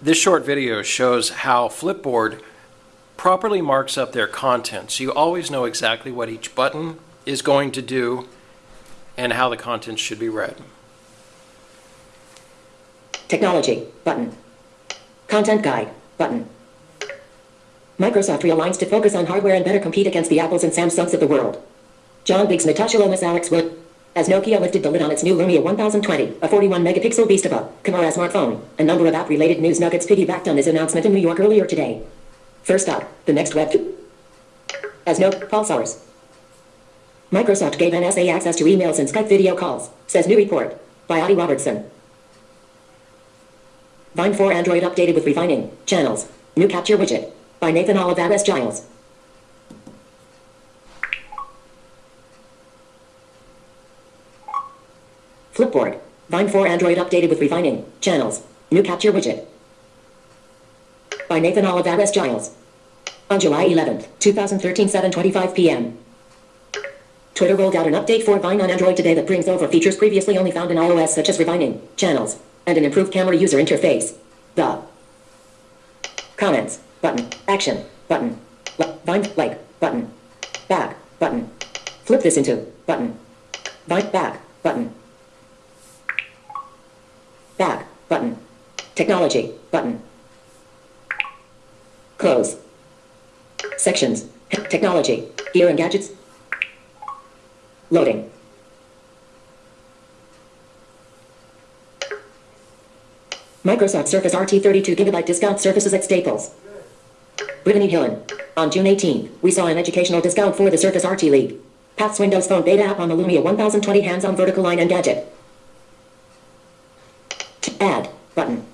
This short video shows how Flipboard properly marks up their content. So you always know exactly what each button is going to do and how the content should be read. Technology, button. Content guide, button. Microsoft realigns to focus on hardware and better compete against the Apples and Samsungs of the world. John Biggs, Natasha Lomas, Alex Wood. As Nokia lifted the lid on its new Lumia 1020, a 41-megapixel beast of a camera smartphone, a number of app-related news nuggets piggybacked on this announcement in New York earlier today. First up, the next web. As no pulsars. Microsoft gave NSA access to emails and Skype video calls, says new report by Adi Robertson. Vine 4 Android updated with refining channels. New capture widget by Nathan Olivarez Giles. Flipboard. Vine 4 Android updated with refining. Channels. New capture widget. By Nathan Olivarez Giles. On July 11, 2013, 7:25 p.m. Twitter rolled out an update for Vine on Android today that brings over features previously only found in iOS such as refining channels and an improved camera user interface. The comments. Button, action. Button, Vine like. Button, back. Button, flip this into. Button, Vine back. Button, back button, technology button. Close. Sections. Technology. Gear and gadgets. Loading. Microsoft Surface RT 32GB discount surfaces at Staples. Brittany Hillen. On June 18, we saw an educational discount for the Surface RT League. Paths Windows Phone beta app on the Lumia 1020 hands-on vertical line and gadget. Add button.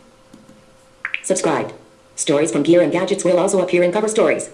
Subscribed. Stories from Gear and Gadgets will also appear in cover stories.